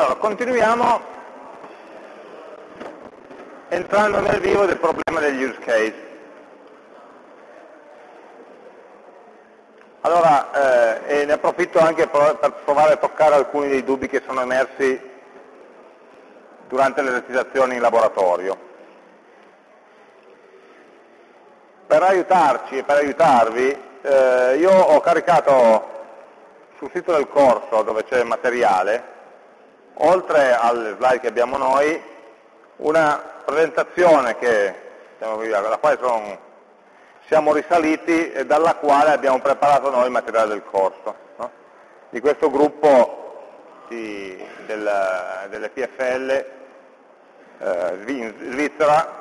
Allora, continuiamo entrando nel vivo del problema degli use case. Allora, eh, ne approfitto anche per provare a toccare alcuni dei dubbi che sono emersi durante le esercitazioni in laboratorio. Per aiutarci e per aiutarvi, eh, io ho caricato sul sito del corso dove c'è il materiale, oltre alle slide che abbiamo noi, una presentazione che, alla quale sono, siamo risaliti e dalla quale abbiamo preparato noi il materiale del corso. No? Di questo gruppo di, del, delle PFL eh, in Svizzera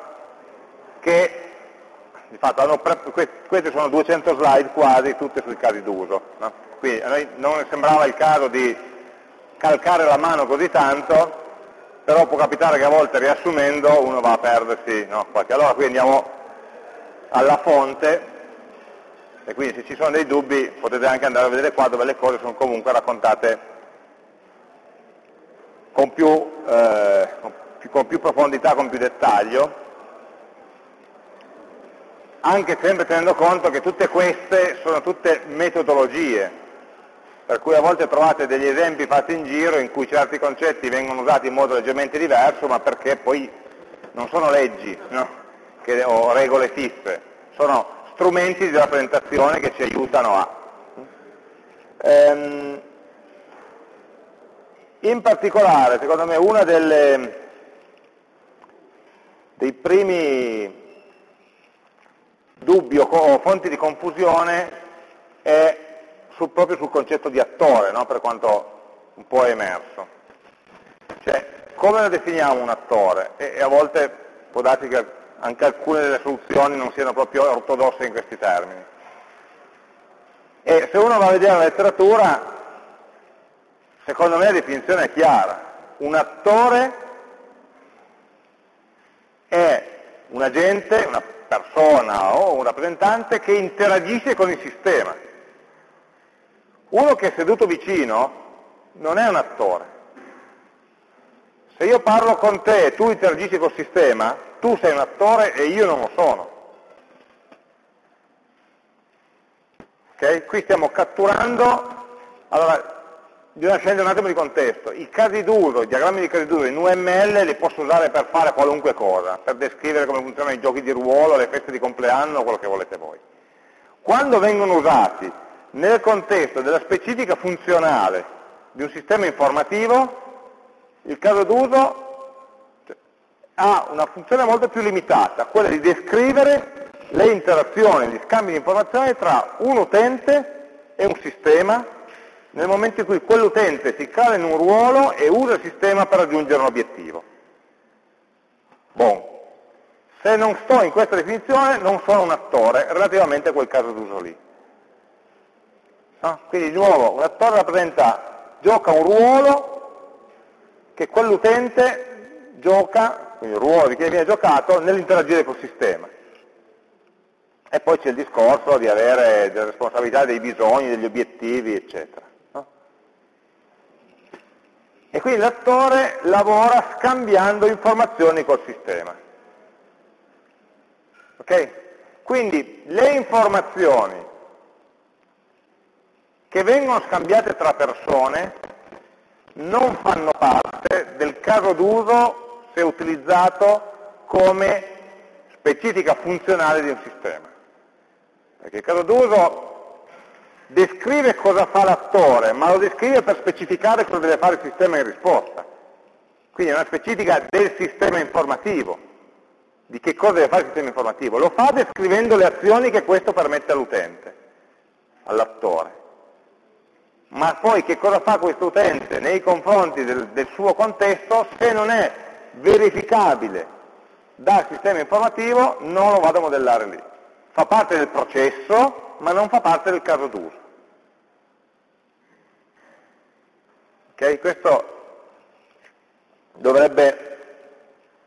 che di fatto hanno, queste sono 200 slide quasi, tutte sui casi d'uso. No? Quindi a noi non sembrava il caso di calcare la mano così tanto, però può capitare che a volte riassumendo uno va a perdersi no, qualche. Allora qui andiamo alla fonte e quindi se ci sono dei dubbi potete anche andare a vedere qua dove le cose sono comunque raccontate con più, eh, con più profondità, con più dettaglio, anche sempre tenendo conto che tutte queste sono tutte metodologie, per cui a volte trovate degli esempi fatti in giro in cui certi concetti vengono usati in modo leggermente diverso, ma perché poi non sono leggi no? che, o regole fisse, sono strumenti di rappresentazione che ci aiutano a. Ehm, in particolare, secondo me, uno dei primi dubbi o fonti di confusione è sul, proprio sul concetto di attore, no? per quanto un po' è emerso. Cioè, come lo definiamo un attore? E, e a volte può darsi che anche alcune delle soluzioni non siano proprio ortodosse in questi termini. E se uno va a vedere la letteratura, secondo me la definizione è chiara. Un attore è un agente, una persona o un rappresentante che interagisce con il sistema. Uno che è seduto vicino non è un attore. Se io parlo con te e tu interagisci col sistema, tu sei un attore e io non lo sono. Okay? Qui stiamo catturando, allora bisogna scendere un attimo di contesto, i casi d'uso, i diagrammi di casi d'uso in UML li posso usare per fare qualunque cosa, per descrivere come funzionano i giochi di ruolo, le feste di compleanno, quello che volete voi. Quando vengono usati nel contesto della specifica funzionale di un sistema informativo, il caso d'uso ha una funzione molto più limitata, quella di descrivere le interazioni, gli scambi di informazioni tra un utente e un sistema nel momento in cui quell'utente si cala in un ruolo e usa il sistema per raggiungere un obiettivo. Bon. Se non sto in questa definizione non sono un attore relativamente a quel caso d'uso lì. No? Quindi di nuovo un attore rappresenta, gioca un ruolo che quell'utente gioca, quindi il ruolo di chi viene giocato, nell'interagire col sistema. E poi c'è il discorso di avere delle responsabilità dei bisogni, degli obiettivi, eccetera. No? E quindi l'attore lavora scambiando informazioni col sistema. Ok? Quindi le informazioni che vengono scambiate tra persone non fanno parte del caso d'uso se utilizzato come specifica funzionale di un sistema. Perché il caso d'uso descrive cosa fa l'attore, ma lo descrive per specificare cosa deve fare il sistema in risposta. Quindi è una specifica del sistema informativo, di che cosa deve fare il sistema informativo. Lo fa descrivendo le azioni che questo permette all'utente, all'attore ma poi che cosa fa questo utente nei confronti del, del suo contesto se non è verificabile dal sistema informativo non lo vado a modellare lì. Fa parte del processo, ma non fa parte del caso d'uso. Ok? Questo dovrebbe,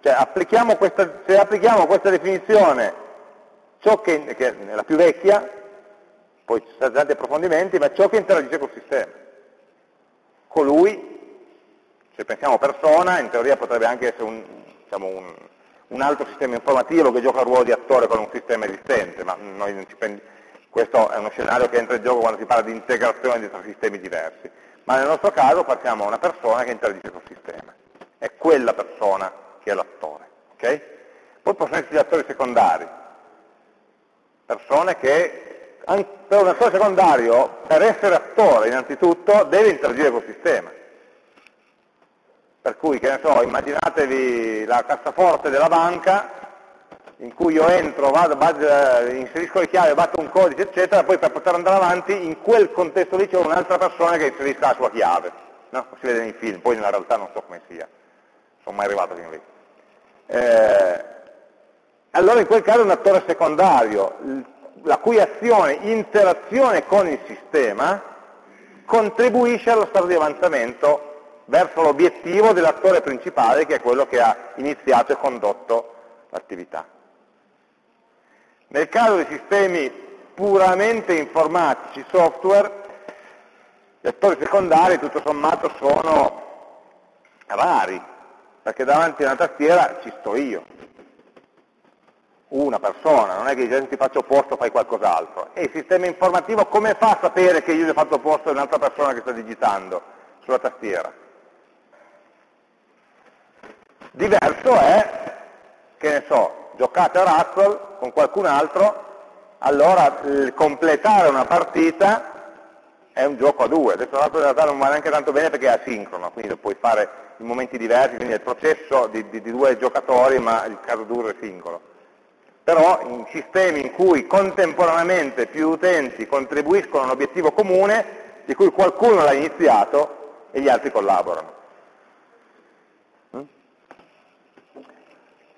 cioè applichiamo questa, se applichiamo questa definizione, ciò che, che è la più vecchia, poi ci sono tanti approfondimenti, ma ciò che interagisce col sistema. Colui, Se pensiamo persona, in teoria potrebbe anche essere un, diciamo, un, un altro sistema informativo che gioca il ruolo di attore con un sistema esistente, ma questo è uno scenario che entra in gioco quando si parla di integrazione di tre sistemi diversi. Ma nel nostro caso partiamo da una persona che interagisce col sistema. È quella persona che è l'attore. Okay? Poi possono essere gli attori secondari, persone che, per un attore secondario, per essere attore innanzitutto, deve interagire col sistema. Per cui, che ne so, immaginatevi la cassaforte della banca in cui io entro, vado, vado, inserisco le chiavi, batto un codice, eccetera, poi per poter andare avanti, in quel contesto lì c'è un'altra persona che inserisca la sua chiave. No? Si vede nei film, poi nella realtà non so come sia, sono mai arrivato fino lì. Eh, allora in quel caso è un attore secondario, la cui azione, interazione con il sistema, contribuisce allo stato di avanzamento verso l'obiettivo dell'attore principale che è quello che ha iniziato e condotto l'attività. Nel caso di sistemi puramente informatici, software, gli attori secondari tutto sommato sono rari, perché davanti a una tastiera ci sto io, una persona, non è che se ti faccio posto fai qualcos'altro. E il sistema informativo come fa a sapere che io gli ho fatto posto a un'altra persona che sta digitando sulla tastiera? Diverso è, che ne so, giocate a Razzle con qualcun altro, allora completare una partita è un gioco a due. Adesso Razzle in realtà non va neanche tanto bene perché è asincrono, quindi lo puoi fare in momenti diversi, quindi è il processo di, di, di due giocatori, ma il caso duro è singolo. Però in sistemi in cui contemporaneamente più utenti contribuiscono a un obiettivo comune, di cui qualcuno l'ha iniziato e gli altri collaborano.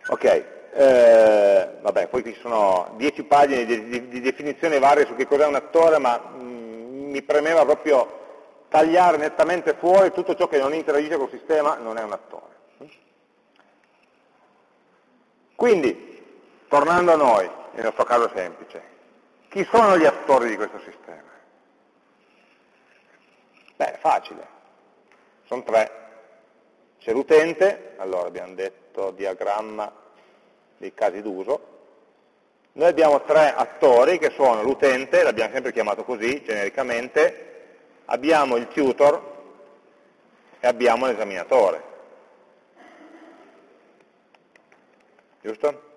Ok, eh, vabbè, poi ci sono dieci pagine di, di, di, definizione varie su che cos'è un attore, ma mh, mm, mi premeva proprio tagliare nettamente fuori tutto ciò che non interagisce col sistema non è un attore. Quindi, tornando a noi, nel nostro caso semplice, chi sono gli attori di questo sistema? Beh, facile, sono tre. C'è l'utente, allora abbiamo detto diagramma dei casi d'uso. Noi abbiamo tre attori che sono l'utente, l'abbiamo sempre chiamato così genericamente, abbiamo il tutor e abbiamo l'esaminatore. Giusto?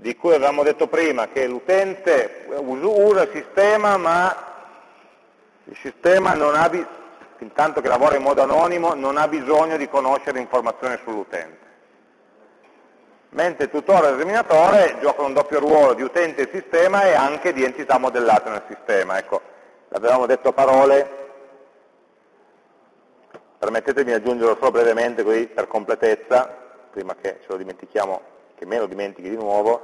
Di cui avevamo detto prima che l'utente usa il sistema ma il sistema non ha, intanto che lavora in modo anonimo, non ha bisogno di conoscere informazioni sull'utente. Mentre il tutore e l'esaminatore giocano un doppio ruolo di utente e sistema e anche di entità modellate nel sistema. Ecco, l'avevamo detto a parole, permettetemi di aggiungerlo solo brevemente così per completezza, prima che ce lo dimentichiamo, che me lo dimentichi di nuovo,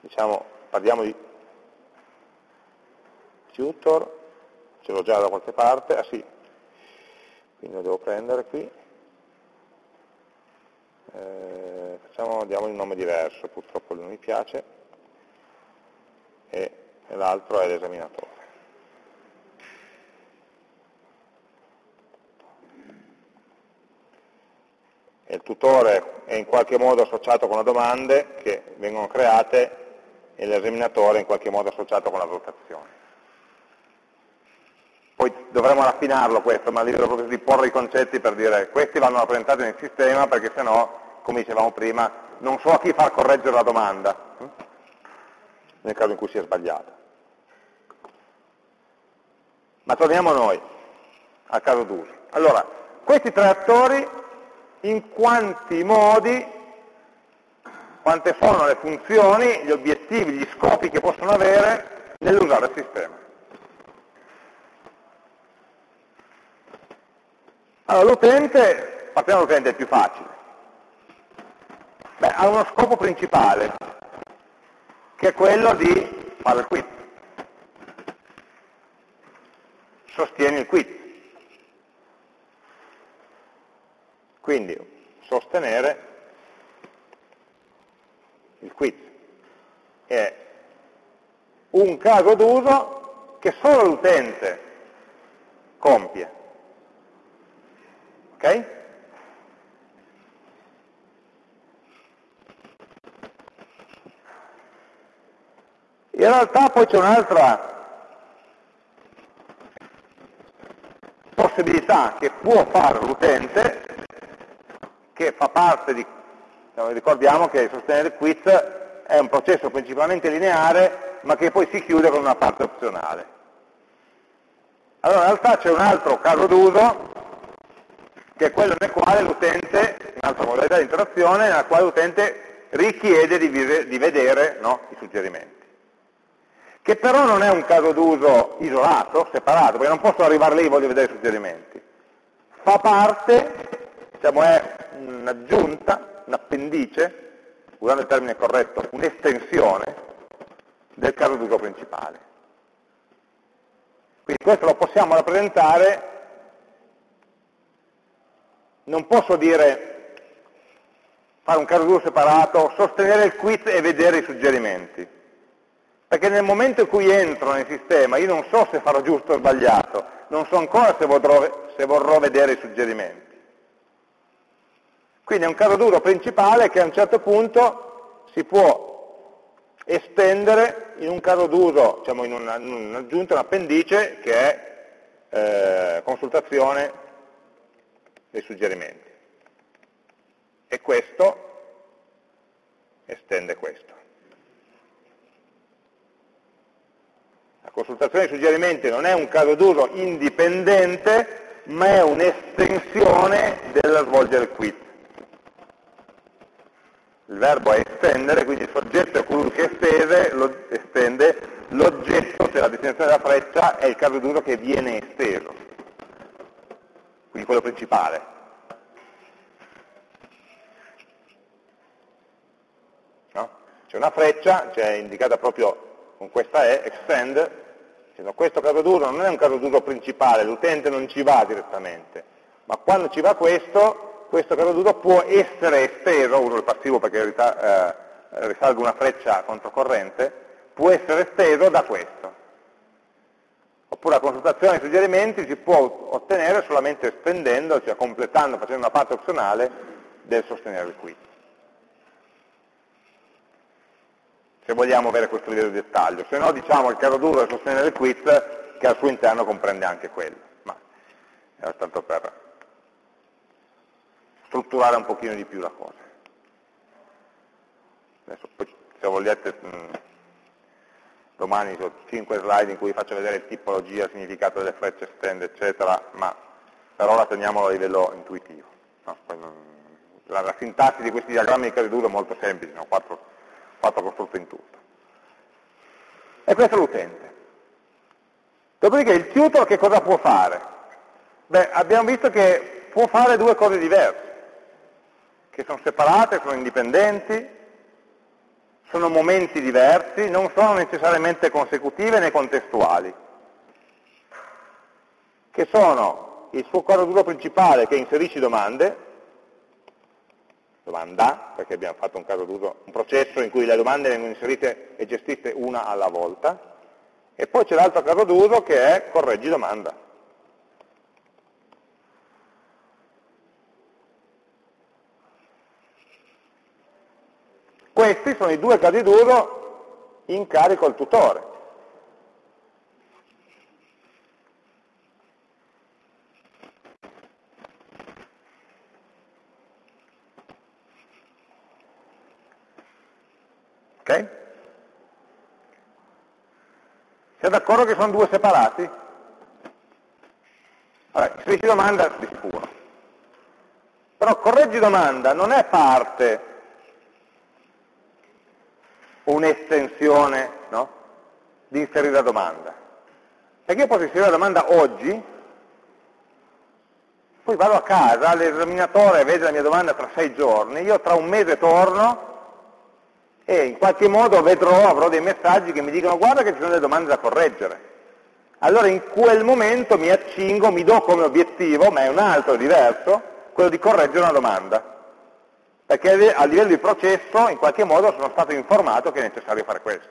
diciamo, parliamo di tutor, ce l'ho già da qualche parte, ah sì, quindi lo devo prendere qui, eh, facciamo, diamo un nome diverso, purtroppo non mi piace, e, e l'altro è l'esaminatore. Il tutore è in qualche modo associato con le domande che vengono create e l'esaminatore è in qualche modo associato con la valutazione. Poi dovremo raffinarlo questo, ma a livello proprio di porre i concetti per dire questi vanno rappresentati nel sistema perché sennò, come dicevamo prima, non so a chi far correggere la domanda, hm? nel caso in cui sia sbagliata. Ma torniamo a noi, al caso d'uso. Allora, questi tre attori, in quanti modi, quante sono le funzioni, gli obiettivi, gli scopi che possono avere nell'usare il sistema. Allora, l'utente, partiamo dall'utente, più facile. Beh, ha uno scopo principale, che è quello di fare il quiz. Sostieni il quiz. Quindi, sostenere il quiz. È un caso d'uso che solo l'utente compie. Ok? In realtà poi c'è un'altra possibilità che può fare l'utente, che fa parte di, ricordiamo che sostenere il quiz è un processo principalmente lineare, ma che poi si chiude con una parte opzionale. Allora in realtà c'è un altro caso d'uso, che è quello nel quale l'utente, un'altra modalità di interazione, nella quale l'utente richiede di, di vedere no, i suggerimenti che però non è un caso d'uso isolato, separato, perché non posso arrivare lì e voglio vedere i suggerimenti. Fa parte, diciamo è un'aggiunta, un appendice, usando il termine corretto, un'estensione del caso d'uso principale. Quindi questo lo possiamo rappresentare, non posso dire, fare un caso d'uso separato, sostenere il quiz e vedere i suggerimenti perché nel momento in cui entro nel sistema io non so se farò giusto o sbagliato, non so ancora se vorrò, se vorrò vedere i suggerimenti. Quindi è un caso duro principale che a un certo punto si può estendere in un caso d'uso, diciamo in un'aggiunta, un appendice che è eh, consultazione dei suggerimenti. E questo estende questo. consultazione di suggerimenti non è un caso d'uso indipendente, ma è un'estensione della svolgere il quiz. Il verbo è estendere, quindi il soggetto è colui che estese, lo estende, l'oggetto, cioè la destinazione della freccia, è il caso d'uso che viene esteso, quindi quello principale. No? C'è una freccia, c'è indicata proprio con questa è, extend, dicendo questo caso d'uso non è un caso d'uso principale, l'utente non ci va direttamente, ma quando ci va questo, questo caso d'uso può essere esteso, uso il passivo perché in realtà eh, risalgo una freccia controcorrente, può essere esteso da questo. Oppure la consultazione dei suggerimenti si può ottenere solamente estendendo, cioè completando, facendo una parte opzionale del sostenere il quiz. se vogliamo avere questo livello di dettaglio, se no diciamo il caso duro è sostenere il quiz che al suo interno comprende anche quello, ma era tanto per strutturare un pochino di più la cosa. Adesso poi, se vogliate mh, domani ho 5 slide in cui vi faccio vedere tipologia, significato delle frecce, stand, eccetera, ma per ora teniamolo a livello intuitivo. No? La, la, sintassi di questi diagrammi di caso duro è molto semplice, sono quattro fatto costrutto in tutto. E questo è l'utente. Dopodiché il tutor che cosa può fare? Beh, abbiamo visto che può fare due cose diverse, che sono separate, sono indipendenti, sono momenti diversi, non sono necessariamente consecutive né contestuali, che sono il suo quadro duro principale che inserisce domande, domanda, perché abbiamo fatto un caso d'uso, un processo in cui le domande vengono inserite e gestite una alla volta, e poi c'è l'altro caso d'uso che è correggi domanda. Questi sono i due casi d'uso in carico al tutore. Ok? Siete d'accordo che sono due separati? Allora, inserisci domanda di sicuro. Però correggi domanda non è parte un'estensione no? di inserire la domanda. Perché io posso inserire la domanda oggi, poi vado a casa, l'esaminatore vede la mia domanda tra sei giorni, io tra un mese torno e in qualche modo vedrò, avrò dei messaggi che mi dicono guarda che ci sono delle domande da correggere. Allora in quel momento mi accingo, mi do come obiettivo, ma è un altro, diverso, quello di correggere una domanda. Perché a livello di processo in qualche modo sono stato informato che è necessario fare questo.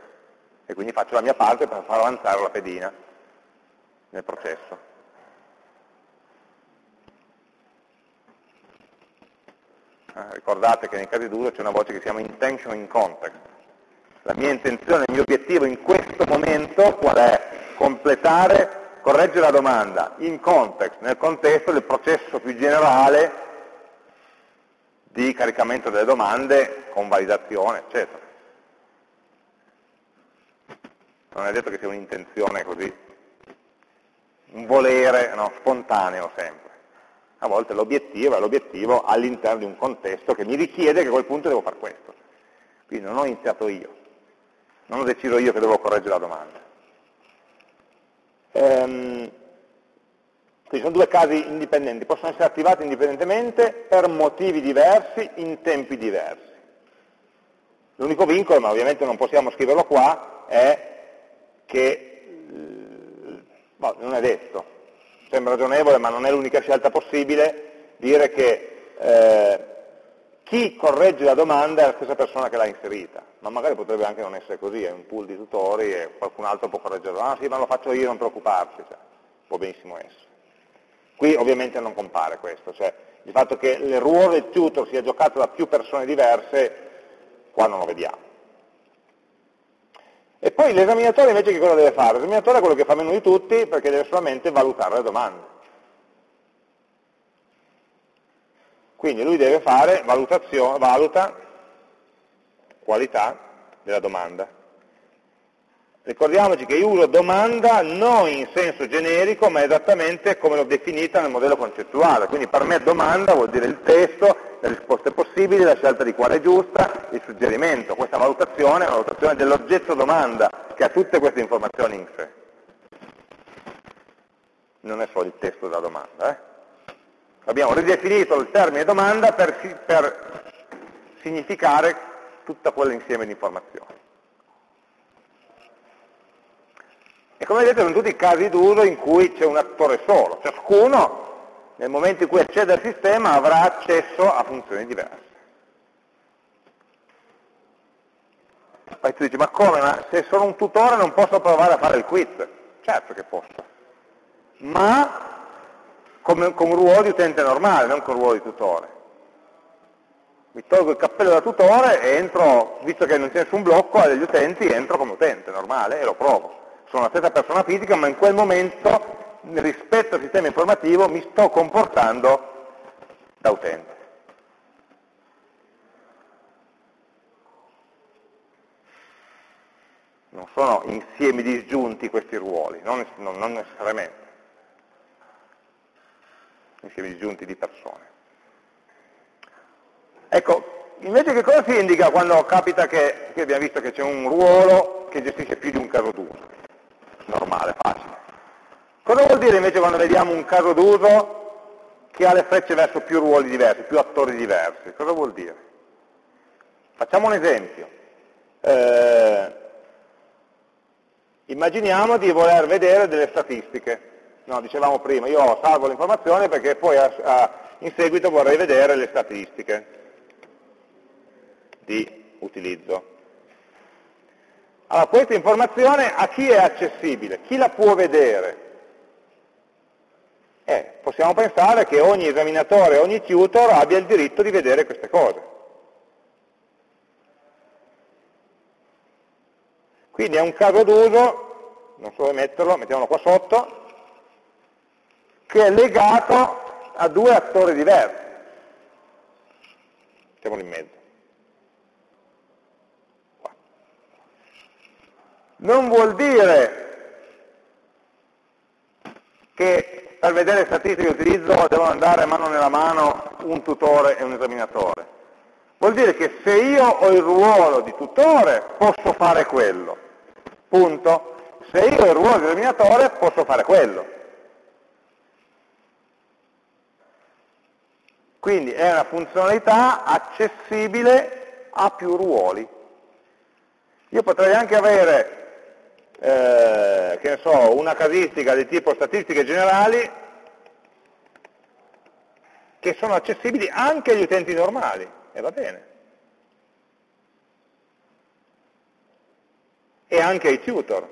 E quindi faccio la mia parte per far avanzare la pedina nel processo. Eh, ricordate che nei casi d'uso c'è una voce che si chiama intention in context. La mia intenzione, il mio obiettivo in questo momento qual è? Completare, correggere la domanda in context, nel contesto del processo più generale di caricamento delle domande con validazione, eccetera. Non è detto che sia un'intenzione così, un volere no, spontaneo sempre a volte l'obiettivo è l'obiettivo all'interno di un contesto che mi richiede che a quel punto devo fare questo. Quindi non ho iniziato io, non ho deciso io che devo correggere la domanda. Ehm, quindi sono due casi indipendenti, possono essere attivati indipendentemente per motivi diversi, in tempi diversi. L'unico vincolo, ma ovviamente non possiamo scriverlo qua, è che, boh, non è detto, sembra ragionevole ma non è l'unica scelta possibile, dire che eh, chi corregge la domanda è la stessa persona che l'ha inserita, ma magari potrebbe anche non essere così, è un pool di tutori e qualcun altro può correggerlo, ah sì ma lo faccio io, non preoccuparsi, cioè, può benissimo essere. Qui ovviamente non compare questo, cioè il fatto che il ruolo del tutor sia giocato da più persone diverse, qua non lo vediamo. E poi l'esaminatore invece che cosa deve fare? L'esaminatore è quello che fa meno di tutti perché deve solamente valutare le domande. Quindi lui deve fare valutazione, valuta qualità della domanda. Ricordiamoci che io uso domanda non in senso generico, ma esattamente come l'ho definita nel modello concettuale. Quindi per me domanda vuol dire il testo, le risposte possibili, la scelta di quale è giusta, il suggerimento. Questa valutazione è una valutazione dell'oggetto domanda, che ha tutte queste informazioni in sé. Non è solo il testo della domanda. Eh? Abbiamo ridefinito il termine domanda per, per significare tutto quell'insieme di informazioni. E come vedete sono tutti casi d'uso in cui c'è un attore solo, ciascuno nel momento in cui accede al sistema avrà accesso a funzioni diverse. Poi tu dici, ma come? Ma se sono un tutore non posso provare a fare il quiz? Certo che posso, ma come, con un ruolo di utente normale, non con un ruolo di tutore. Mi tolgo il cappello da tutore e entro, visto che non c'è nessun blocco agli utenti, entro come utente normale e lo provo sono la stessa persona fisica, ma in quel momento, rispetto al sistema informativo, mi sto comportando da utente. Non sono insiemi disgiunti questi ruoli, non, non necessariamente. Insiemi disgiunti di persone. Ecco, invece che cosa si indica quando capita che, che abbiamo visto che c'è un ruolo che gestisce più di un caso d'uso? Normale, facile. Cosa vuol dire invece quando vediamo un caso d'uso che ha le frecce verso più ruoli diversi, più attori diversi? Cosa vuol dire? Facciamo un esempio. Eh, immaginiamo di voler vedere delle statistiche. No, dicevamo prima, io salvo l'informazione perché poi a, a, in seguito vorrei vedere le statistiche di utilizzo. Allora, questa informazione a chi è accessibile? Chi la può vedere? Eh, possiamo pensare che ogni esaminatore, ogni tutor abbia il diritto di vedere queste cose. Quindi è un caso d'uso, non so dove metterlo, mettiamolo qua sotto, che è legato a due attori diversi. Mettiamolo in mezzo. Non vuol dire che per vedere statistiche di utilizzo devono andare mano nella mano un tutore e un esaminatore. Vuol dire che se io ho il ruolo di tutore posso fare quello. Punto. Se io ho il ruolo di esaminatore posso fare quello. Quindi è una funzionalità accessibile a più ruoli. Io potrei anche avere eh, che ne so, una casistica di tipo statistiche generali che sono accessibili anche agli utenti normali, e va bene. E anche ai tutor,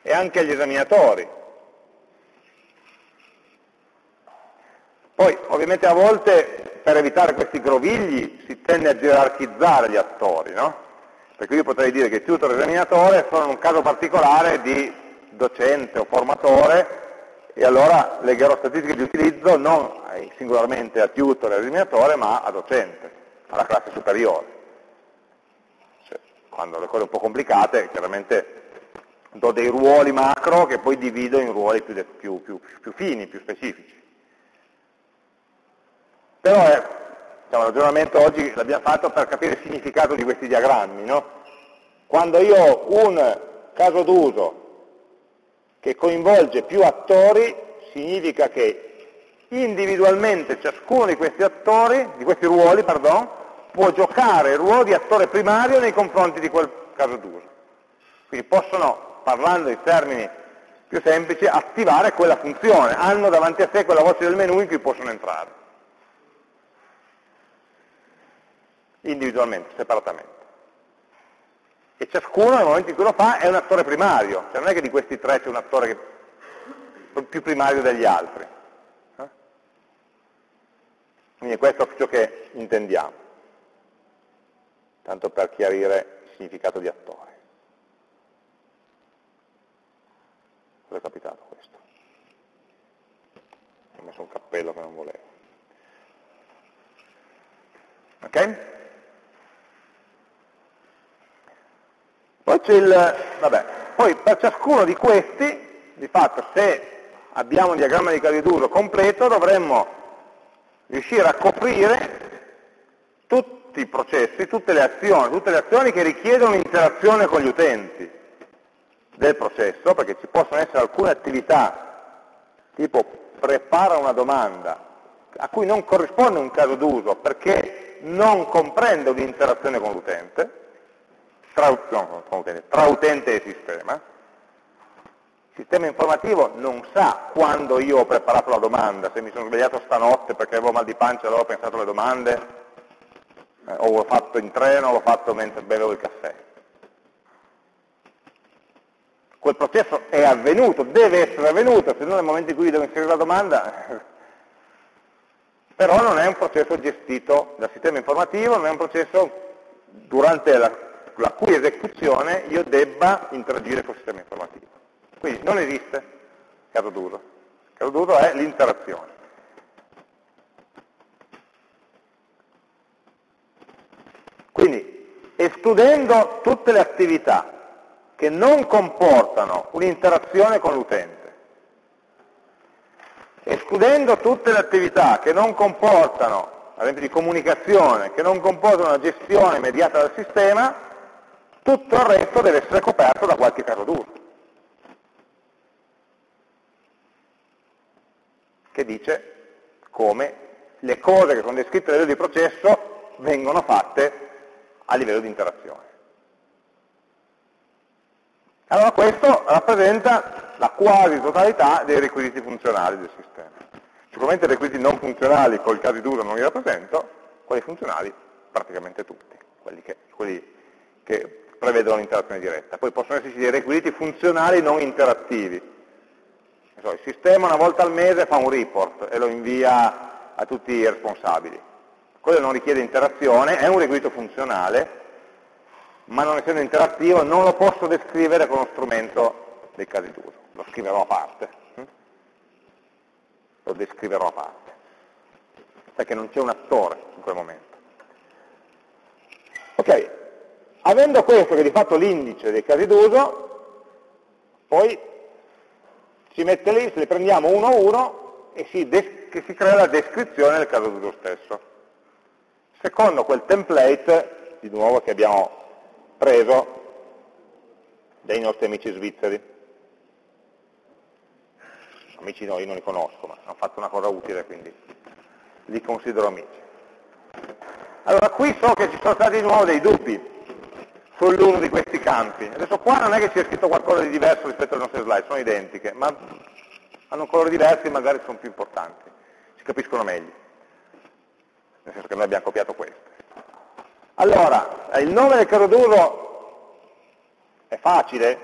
e anche agli esaminatori. Poi, ovviamente a volte, per evitare questi grovigli, si tende a gerarchizzare gli attori, no? Perché io potrei dire che tutor e esaminatore sono un caso particolare di docente o formatore e allora legherò statistiche di utilizzo non singolarmente a tutor e esaminatore ma a docente, alla classe superiore. Cioè, quando le cose sono un po' complicate, chiaramente do dei ruoli macro che poi divido in ruoli più, più, più, più fini, più specifici. Però è, diciamo, il ragionamento oggi l'abbiamo fatto per capire il significato di questi diagrammi. No? Quando io ho un caso d'uso che coinvolge più attori, significa che individualmente ciascuno di questi attori, di questi ruoli, pardon, può giocare il ruolo di attore primario nei confronti di quel caso d'uso. Quindi possono parlando in termini più semplici, attivare quella funzione, hanno davanti a sé quella voce del menu in cui possono entrare, individualmente, separatamente. E ciascuno nel momento in cui lo fa è un attore primario, cioè non è che di questi tre c'è un attore che, più primario degli altri. Eh? Quindi questo è ciò che intendiamo, tanto per chiarire il significato di attore. Cosa è capitato questo? Ho messo un cappello che non volevo. Ok? Poi c'è il, vabbè, poi per ciascuno di questi, di fatto se abbiamo un diagramma di casi d'uso completo dovremmo riuscire a coprire tutti i processi, tutte le azioni, tutte le azioni che richiedono interazione con gli utenti del processo, perché ci possono essere alcune attività, tipo prepara una domanda, a cui non corrisponde un caso d'uso, perché non comprende un'interazione con l'utente, tra, no, tra utente e sistema, il sistema informativo non sa quando io ho preparato la domanda, se mi sono svegliato stanotte perché avevo mal di pancia e allora ho pensato alle domande, eh, o l'ho fatto in treno, o l'ho fatto mentre bevevo il caffè. Quel processo è avvenuto, deve essere avvenuto, se no nel momento in cui devo inserire la domanda, però non è un processo gestito dal sistema informativo, non è un processo durante la, la cui esecuzione io debba interagire con il sistema informativo. Quindi non esiste caso d'uso. Caso d'uso è l'interazione. Quindi, escludendo tutte le attività che non comportano un'interazione con l'utente. Escludendo tutte le attività che non comportano, ad esempio di comunicazione, che non comportano una gestione immediata del sistema, tutto il resto deve essere coperto da qualche caso d'uso. Che dice come le cose che sono descritte a livello di processo vengono fatte a livello di interazione. Allora questo rappresenta la quasi totalità dei requisiti funzionali del sistema. Sicuramente i requisiti non funzionali col caso d'uso non li rappresento, quelli funzionali praticamente tutti, quelli che, quelli che prevedono l'interazione diretta. Poi possono esserci dei requisiti funzionali non interattivi. Il sistema una volta al mese fa un report e lo invia a tutti i responsabili. Quello non richiede interazione, è un requisito funzionale, ma non essendo interattivo non lo posso descrivere con lo strumento dei casi d'uso, lo scriverò a parte, lo descriverò a parte, perché non c'è un attore in quel momento. Ok, avendo questo che è di fatto l'indice dei casi d'uso, poi si mette lì, se li prendiamo uno a uno e si, si crea la descrizione del caso d'uso stesso. Secondo quel template, di nuovo, che abbiamo preso dai nostri amici svizzeri. Amici no, io non li conosco, ma hanno fatto una cosa utile, quindi li considero amici. Allora, qui so che ci sono stati di nuovo dei dubbi sull'uno di questi campi. Adesso qua non è che c'è scritto qualcosa di diverso rispetto alle nostre slide, sono identiche, ma hanno colori diversi e magari sono più importanti, si capiscono meglio. Nel senso che noi abbiamo copiato queste. Allora, il nome del caso d'uso è facile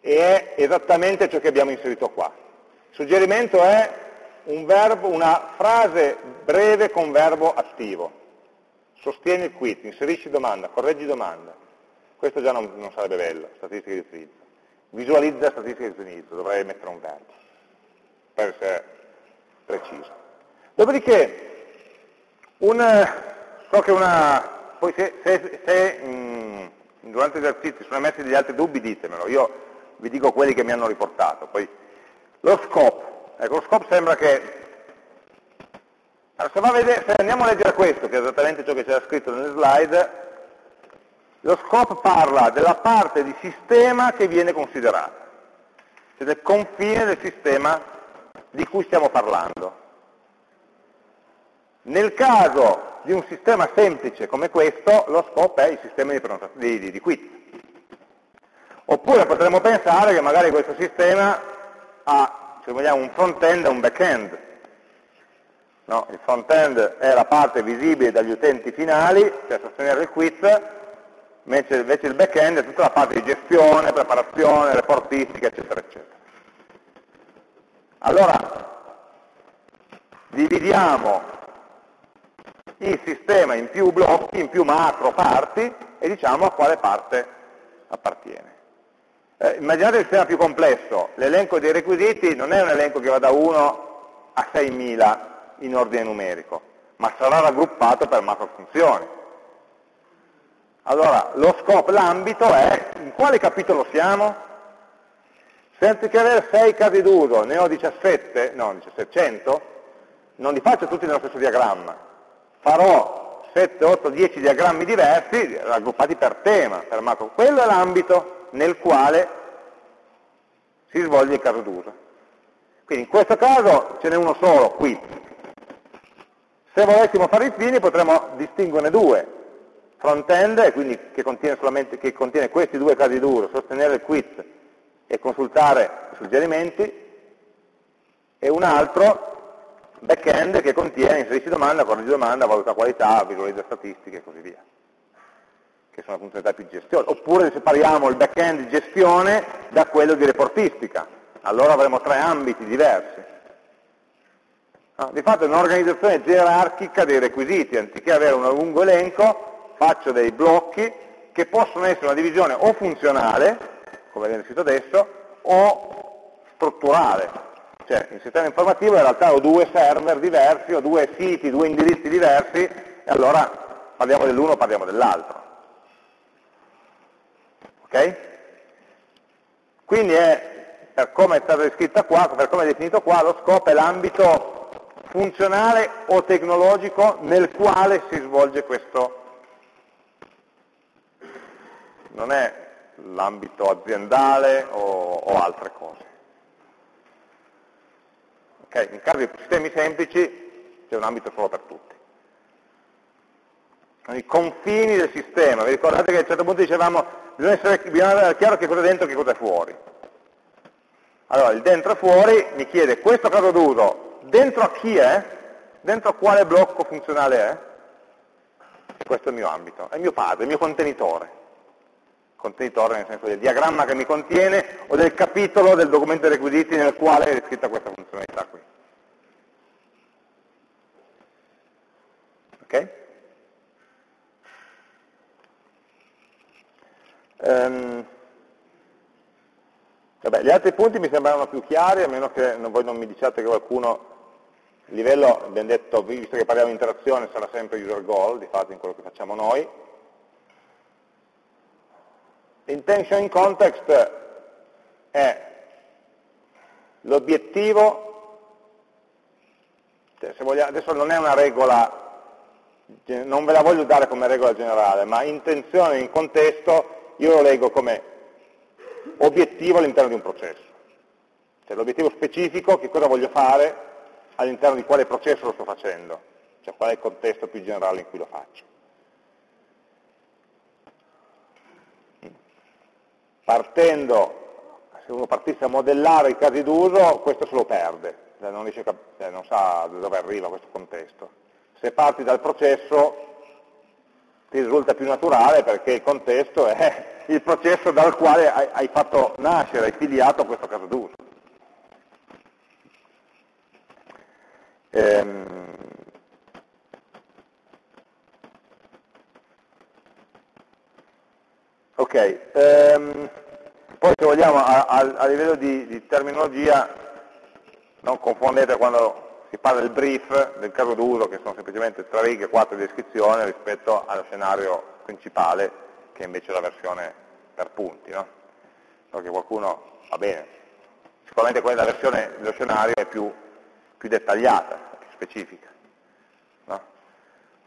e è esattamente ciò che abbiamo inserito qua. Il suggerimento è un verbo, una frase breve con verbo attivo. Sostieni il quit, inserisci domanda, correggi domanda. Questo già non, non sarebbe bello, statistica di utilizzo. Visualizza statistica di utilizzo, dovrei mettere un verbo, per essere preciso. Dopodiché, un, so che una, poi se, se, se mh, durante gli esercizi sono emersi degli altri dubbi ditemelo, io vi dico quelli che mi hanno riportato. Poi, lo scope, ecco, lo scope sembra che allora, se, vedere, se, andiamo a leggere questo, che è esattamente ciò che c'era scritto nelle slide, lo scope parla della parte di sistema che viene considerata, cioè del confine del sistema di cui stiamo parlando. Nel caso di un sistema semplice come questo, lo scope è il sistema di, di, di, di quit. Oppure potremmo pensare che magari questo sistema ha, se vogliamo, un front-end e un back-end. No? Il front-end è la parte visibile dagli utenti finali, cioè sostenere il quit, mentre invece il back-end è tutta la parte di gestione, preparazione, reportistica, eccetera, eccetera. Allora, dividiamo il sistema in più blocchi, in più macro parti e diciamo a quale parte appartiene. Eh, immaginate il sistema più complesso, l'elenco dei requisiti non è un elenco che va da 1 a 6.000 in ordine numerico, ma sarà raggruppato per macro funzioni. Allora, lo scope, l'ambito è in quale capitolo siamo? Se anziché avere 6 casi d'uso ne ho 17, no, 1700, non li faccio tutti nello stesso diagramma, farò 7, 8, 10 diagrammi diversi, raggruppati per tema, per macro. Quello è l'ambito nel quale si svolge il caso d'uso. Quindi in questo caso ce n'è uno solo, qui. Se volessimo fare i fini potremmo distinguerne due. Front-end, quindi che contiene, che contiene, questi due casi d'uso, sostenere il quit e consultare i suggerimenti, e un altro back-end che contiene inserisci domanda, correggi domanda, valuta qualità, visualizza statistiche e così via, che sono funzionalità più gestione. Oppure separiamo il back-end di gestione da quello di reportistica, allora avremo tre ambiti diversi. Di fatto è un'organizzazione gerarchica dei requisiti, anziché avere un lungo elenco, faccio dei blocchi che possono essere una divisione o funzionale, come viene scritto adesso, o strutturale, cioè il sistema informativo in realtà ho due server diversi, ho due siti, due indirizzi diversi, e allora parliamo dell'uno, parliamo dell'altro. Ok? Quindi è, per come è stata descritta qua, per come è definito qua, lo scopo è l'ambito funzionale o tecnologico nel quale si svolge questo. Non è l'ambito aziendale o, o altre cose. Okay? In caso di sistemi semplici c'è un ambito solo per tutti. I confini del sistema, vi ricordate che a un certo punto dicevamo bisogna, essere, bisogna avere chiaro che cosa è dentro e che cosa è fuori. Allora, il dentro e fuori mi chiede questo caso d'uso, dentro a chi è? Dentro a quale blocco funzionale è? Questo è il mio ambito, è il mio padre, il mio contenitore contenitore nel senso del diagramma che mi contiene o del capitolo del documento dei requisiti nel quale è descritta questa funzionalità qui. Ok? Um, vabbè, gli altri punti mi sembravano più chiari, a meno che voi non mi diciate che qualcuno, il livello, abbiamo detto, visto che parliamo di interazione, sarà sempre user goal, di fatto in quello che facciamo noi, Intention in context è l'obiettivo, cioè adesso non è una regola, non ve la voglio dare come regola generale, ma intenzione in contesto io lo leggo come obiettivo all'interno di un processo. Cioè l'obiettivo specifico, che cosa voglio fare, all'interno di quale processo lo sto facendo, cioè qual è il contesto più generale in cui lo faccio. partendo, se uno partisse a modellare i casi d'uso, questo se lo perde, cioè non, riesce, cioè non sa da dove arriva questo contesto. Se parti dal processo ti risulta più naturale perché il contesto è il processo dal quale hai fatto nascere, hai filiato questo caso d'uso. Ehm, ok, ehm, poi se vogliamo a, a, a livello di, di terminologia, non confondete quando si parla del brief, del caso d'uso, che sono semplicemente tre righe, quattro di descrizione, rispetto allo scenario principale, che invece è la versione per punti. No? Perché qualcuno, va bene, sicuramente quella versione dello scenario è più, più dettagliata, più specifica. No?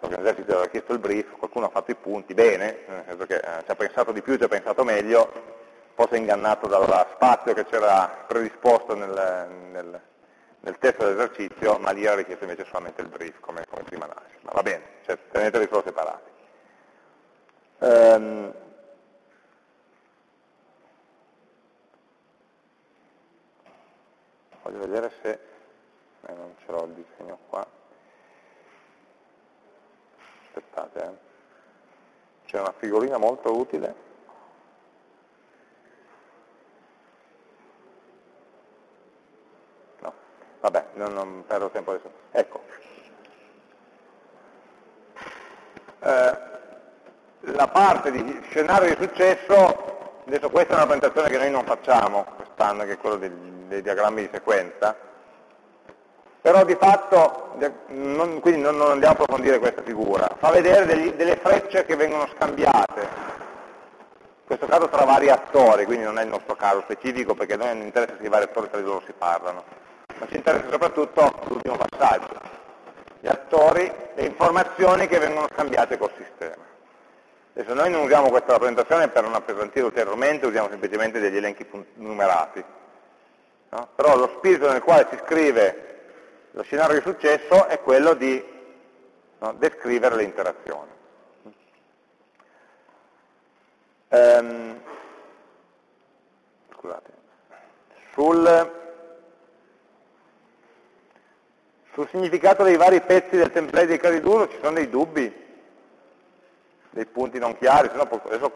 Perché l'esercito aveva chiesto il brief, qualcuno ha fatto i punti, bene, nel senso che eh, ci ha pensato di più, ci ha pensato meglio, è ingannato dal spazio che c'era predisposto nel, nel nel testo dell'esercizio, ma lì era richiesto invece solamente il brief come, come prima analisi. Ma va bene, cioè, teneteli solo separati. Um, voglio vedere se eh, non ce l'ho il disegno qua. Aspettate, eh. c'è una figurina molto utile Vabbè, non, non perdo tempo adesso. Ecco. Eh, la parte di scenario di successo, adesso questa è una presentazione che noi non facciamo quest'anno, che è quello dei, dei, diagrammi di sequenza, però di fatto, non, quindi non, non, andiamo a approfondire questa figura, fa vedere degli, delle frecce che vengono scambiate, in questo caso tra vari attori, quindi non è il nostro caso specifico perché a noi non interessa se i vari attori tra di loro si parlano ma ci interessa soprattutto l'ultimo passaggio, gli attori, le informazioni che vengono scambiate col sistema. Adesso noi non usiamo questa rappresentazione per non appesantire ulteriormente, usiamo semplicemente degli elenchi numerati. No? Però lo spirito nel quale si scrive lo scenario di successo è quello di no, descrivere le interazioni. Um, scusate. Sul, Sul significato dei vari pezzi del template di Cariduro ci sono dei dubbi, dei punti non chiari, se no adesso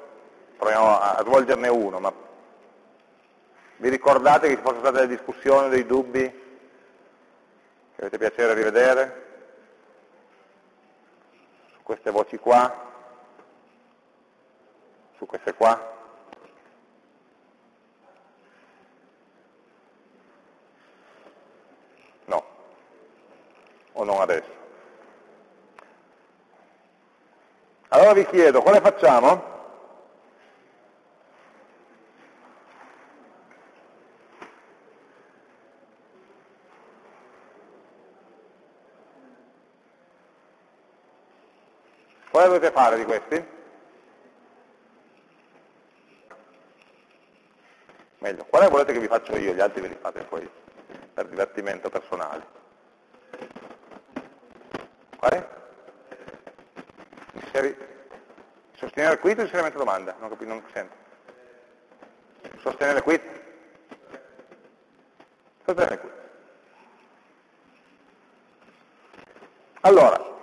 proviamo a svolgerne uno, ma vi ricordate che ci fossero state delle discussioni, dei dubbi che avete piacere a rivedere? Su queste voci qua? Su queste qua? o non adesso. Allora vi chiedo, quale facciamo? Quale dovete fare di questi? Meglio, quale volete che vi faccio io? Gli altri ve li fate poi per divertimento personale. Quale? Inseri... Sostenere il quit o inserimento domanda? Non capisco, non sento. Sostenere il quit? Sostenere il quit. Allora,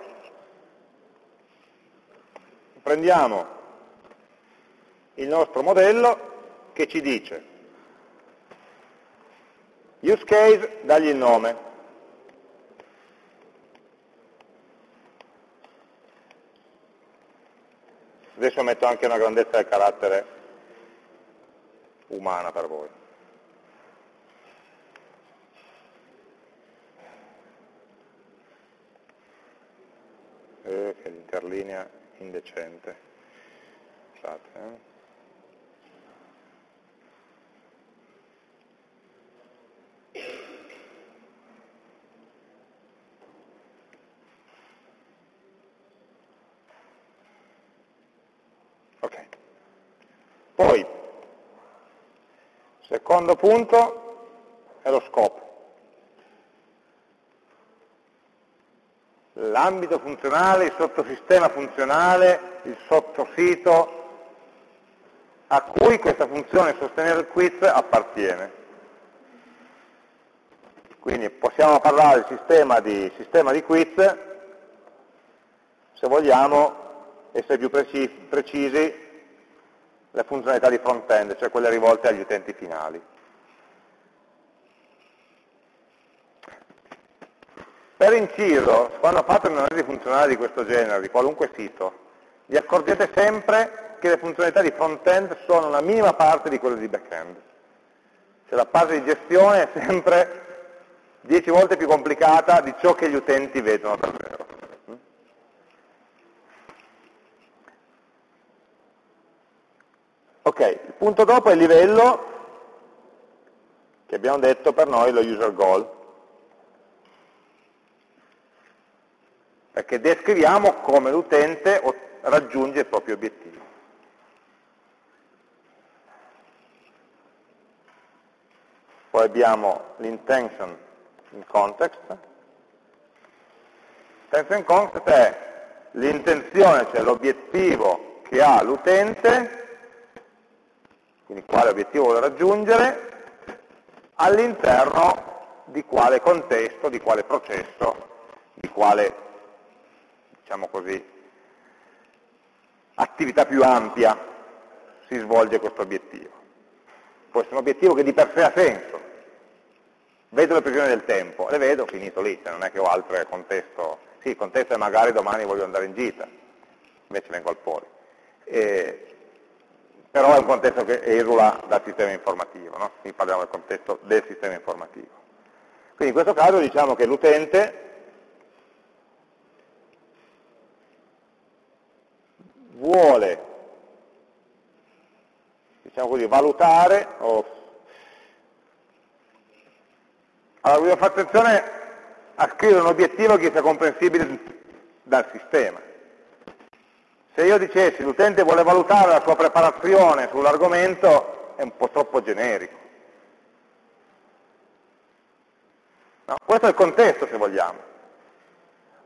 prendiamo il nostro modello che ci dice use case, dagli il nome, Adesso metto anche una grandezza del carattere umana per voi. Eh, che l'interlinea indecente. Scusate, eh. Poi, secondo punto è lo scopo. L'ambito funzionale, il sottosistema funzionale, il sottosito a cui questa funzione sostenere il quiz appartiene. Quindi possiamo parlare del sistema di, sistema di quiz, se vogliamo essere più precisi, le funzionalità di front-end, cioè quelle rivolte agli utenti finali. Per inciso, quando fate un'analisi funzionale di questo genere, di qualunque sito, vi accorgete sempre che le funzionalità di front-end sono una minima parte di quelle di back-end. Cioè la fase di gestione è sempre 10 volte più complicata di ciò che gli utenti vedono davvero. Ok, il punto dopo è il livello, che abbiamo detto per noi lo user goal. Perché descriviamo come l'utente raggiunge il proprio obiettivo. Poi abbiamo l'intention in context. L'intention in context è l'intenzione, cioè l'obiettivo che ha l'utente quindi quale obiettivo vuole raggiungere, all'interno di quale contesto, di quale processo, di quale, diciamo così, attività più ampia si svolge questo obiettivo. Può essere un obiettivo che di per sé ha senso. Vedo le previsioni del tempo, le vedo, finito lì, cioè non è che ho altro contesto. Sì, il contesto è magari domani voglio andare in gita, invece vengo al poli. E, però è un contesto che esula dal sistema informativo, no? quindi parliamo del contesto del sistema informativo. Quindi in questo caso diciamo che l'utente vuole diciamo così, valutare o allora voglio fare attenzione a scrivere un obiettivo che sia comprensibile dal sistema se io dicessi l'utente vuole valutare la sua preparazione sull'argomento, è un po' troppo generico. No, questo è il contesto, se vogliamo.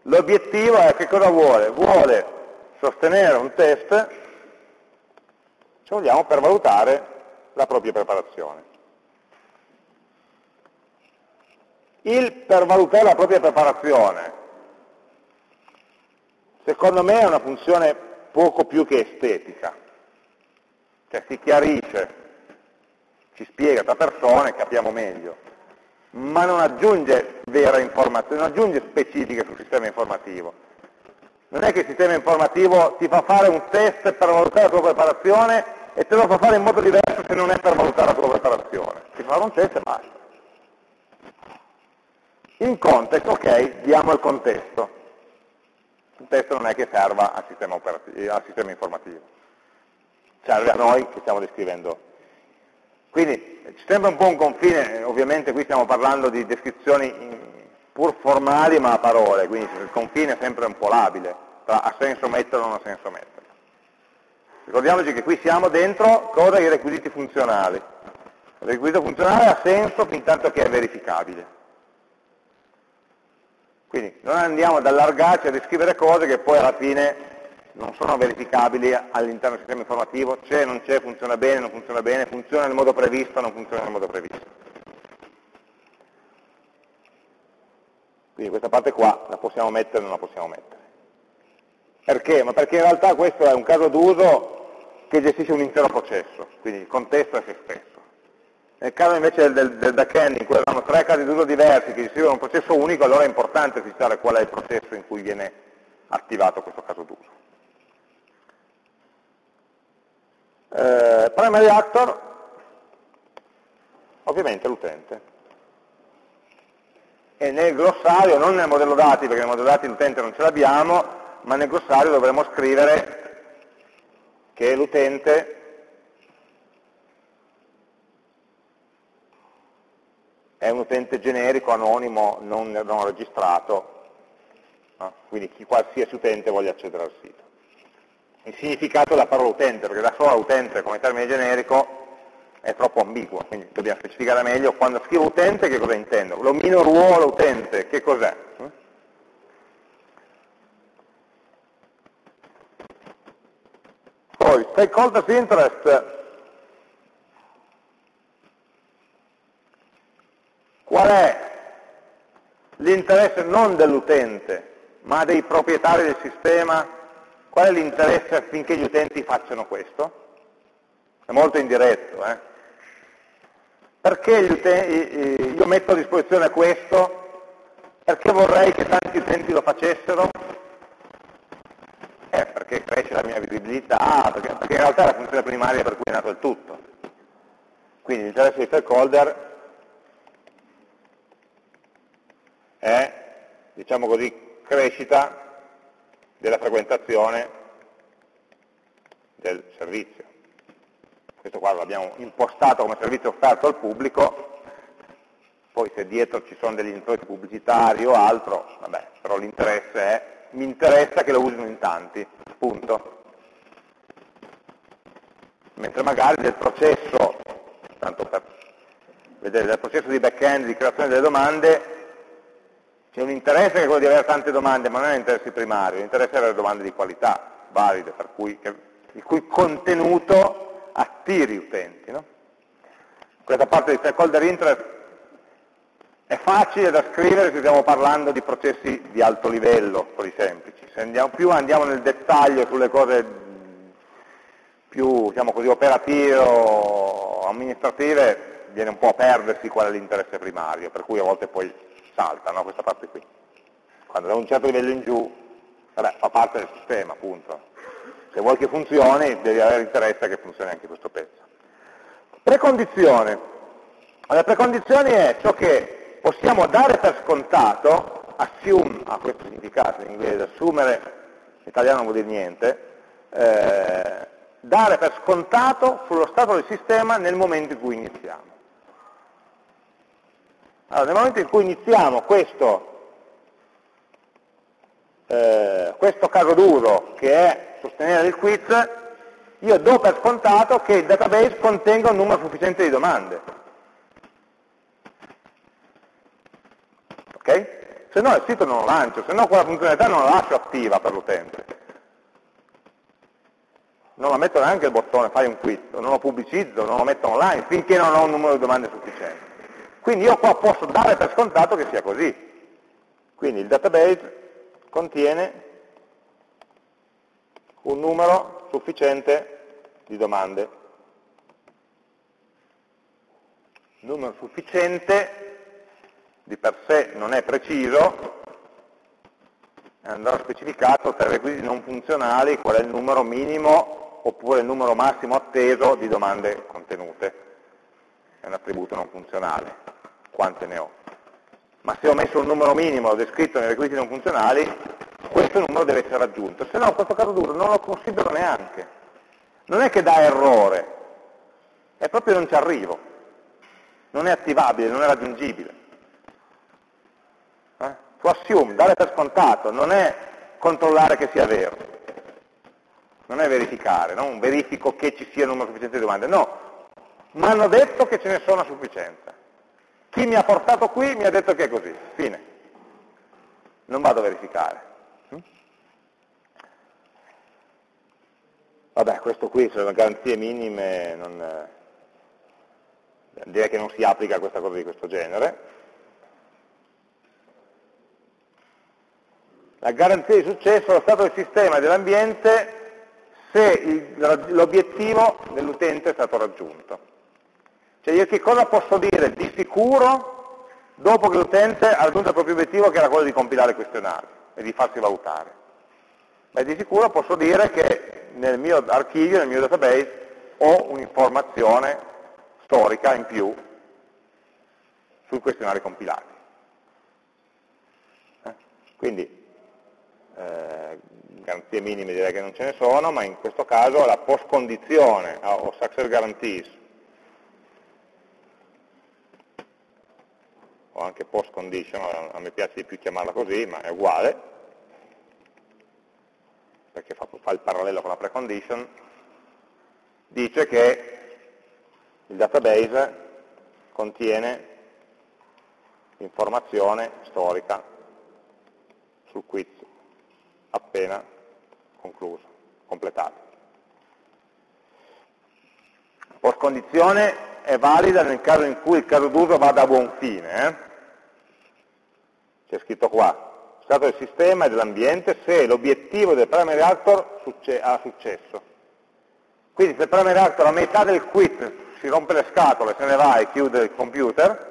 L'obiettivo è che cosa vuole? Vuole sostenere un test, se vogliamo, per valutare la propria preparazione. Il per valutare la propria preparazione, secondo me è una funzione poco più che estetica, cioè si chiarisce, ci spiega tra persone, capiamo meglio, ma non aggiunge vera informazione, non aggiunge specifiche sul sistema informativo. Non è che il sistema informativo ti fa fare un test per valutare la tua preparazione e te lo fa fare in modo diverso se non è per valutare la tua preparazione. Ti fa un test e basta. In context, ok, diamo il contesto un testo non è che serva al sistema, al sistema informativo, serve a noi che stiamo descrivendo. Quindi ci sembra un po' un confine, ovviamente qui stiamo parlando di descrizioni pur formali ma a parole, quindi il confine è sempre un po' labile, tra ha senso metterlo o non ha senso metterlo. Ricordiamoci che qui siamo dentro cosa? I requisiti funzionali. Il requisito funzionale ha senso fin tanto che è verificabile. Quindi non andiamo ad allargarci a descrivere cose che poi alla fine non sono verificabili all'interno del sistema informativo, c'è, non c'è, funziona bene, non funziona bene, funziona nel modo previsto, non funziona nel modo previsto. Quindi questa parte qua la possiamo mettere o non la possiamo mettere. Perché? Ma perché in realtà questo è un caso d'uso che gestisce un intero processo, quindi il contesto è se stesso. Nel caso invece del, del backend in cui abbiamo tre casi d'uso diversi che gestiscono un processo unico, allora è importante fissare qual è il processo in cui viene attivato questo caso d'uso. Eh, primary actor, ovviamente l'utente. E nel glossario, non nel modello dati, perché nel modello dati l'utente non ce l'abbiamo, ma nel glossario dovremo scrivere che l'utente è un utente generico, anonimo, non, non registrato, no? quindi chi, qualsiasi utente voglia accedere al sito. Il significato della parola utente, perché da sola utente come termine generico è troppo ambiguo, quindi dobbiamo specificare meglio quando scrivo utente che cosa intendo. L'omino ruolo utente, che cos'è? Poi, stakeholders interest Qual è l'interesse non dell'utente, ma dei proprietari del sistema? Qual è l'interesse affinché gli utenti facciano questo? È molto indiretto. Eh? Perché io metto a disposizione questo? Perché vorrei che tanti utenti lo facessero? Eh, perché cresce la mia visibilità, perché, perché in realtà è la funzione primaria per cui è nato il tutto. Quindi l'interesse dei stakeholder è, diciamo così, crescita della frequentazione del servizio. Questo qua l'abbiamo impostato come servizio offerto al pubblico, poi se dietro ci sono degli introiti pubblicitari o altro, vabbè, però l'interesse è, mi interessa che lo usino in tanti, punto. Mentre magari del processo, tanto per vedere, del processo di back-end, di creazione delle domande, c'è un interesse che è quello di avere tante domande, ma non è l'interesse primario, l'interesse è avere domande di qualità, valide, cui, il cui contenuto attiri utenti. No? Questa parte di stakeholder interest è facile da scrivere se stiamo parlando di processi di alto livello, quelli semplici. Se andiamo, più andiamo nel dettaglio sulle cose più diciamo così, operative o amministrative, viene un po' a perdersi qual è l'interesse primario, per cui a volte poi salta no, questa parte qui. Quando da un certo livello in giù, vabbè, fa parte del sistema, appunto. Se vuoi che funzioni, devi avere interesse che funzioni anche questo pezzo. Precondizione. La precondizione è ciò che possiamo dare per scontato, assume ha questo significato in inglese, assumere, in italiano non vuol dire niente, eh, dare per scontato sullo stato del sistema nel momento in cui iniziamo. Allora, nel momento in cui iniziamo questo, eh, questo caso duro che è sostenere il quiz, io do per scontato che il database contenga un numero sufficiente di domande. Ok? Se no il sito non lo lancio, se no quella funzionalità non la lascio attiva per l'utente. Non la metto neanche il bottone fai un quiz, non lo pubblicizzo, non lo metto online finché non ho un numero di domande sufficiente. Quindi io qua posso dare per scontato che sia così. Quindi il database contiene un numero sufficiente di domande. Numero sufficiente di per sé non è preciso, andrà specificato tra i requisiti non funzionali qual è il numero minimo oppure il numero massimo atteso di domande contenute è un attributo non funzionale, quante ne ho. Ma se ho messo un numero minimo descritto nei requisiti non funzionali, questo numero deve essere raggiunto, se no questo caso duro non lo considero neanche. Non è che dà errore, è proprio non ci arrivo, non è attivabile, non è raggiungibile. Eh? Tu assume, dare per scontato, non è controllare che sia vero, non è verificare, non verifico che ci sia un numero sufficiente di domande, no, mi hanno detto che ce ne sono a sufficienza. Chi mi ha portato qui mi ha detto che è così, fine. Non vado a verificare. Hm? Vabbè, questo qui sono garanzie minime, non, eh, direi che non si applica a questa cosa di questo genere. La garanzia di successo allo stato del sistema e dell'ambiente se l'obiettivo dell'utente è stato raggiunto. Cioè io che cosa posso dire di sicuro dopo che l'utente ha raggiunto il proprio obiettivo che era quello di compilare il questionario e di farsi valutare? Beh, di sicuro posso dire che nel mio archivio, nel mio database, ho un'informazione storica in più sui questionari compilati. Eh? Quindi, eh, garanzie minime direi che non ce ne sono, ma in questo caso la post condizione o success guarantees anche post condition, a me piace di più chiamarla così, ma è uguale, perché fa, fa il parallelo con la precondition, dice che il database contiene informazione storica sul quiz appena concluso, completato. Post condizione è valida nel caso in cui il caso d'uso vada a buon fine. Eh? C'è scritto qua, stato del sistema e dell'ambiente se l'obiettivo del primary actor ha successo. Quindi se il primary actor a metà del quit si rompe le scatole, se ne va e chiude il computer,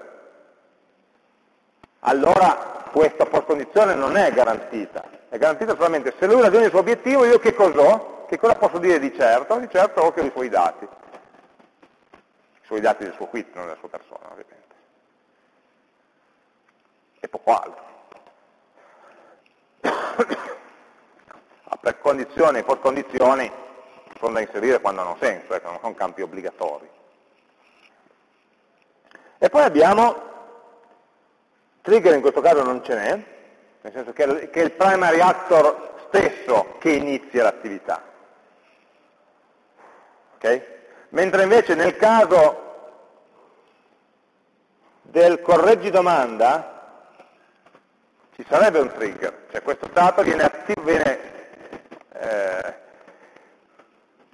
allora questa post condizione non è garantita, è garantita solamente se lui ragiona il suo obiettivo, io che cos'ho? Che cosa posso dire di certo? Di certo ho che ho i suoi dati, i suoi dati del suo quit, non della sua persona ovviamente. E poco altro. A precondizioni e condizioni sono da inserire quando hanno senso, ecco, non sono campi obbligatori. E poi abbiamo, trigger in questo caso non ce n'è, nel senso che è il primary actor stesso che inizia l'attività. Okay? Mentre invece nel caso del correggi domanda ci sarebbe un trigger, cioè questo stato viene, attivo, viene eh,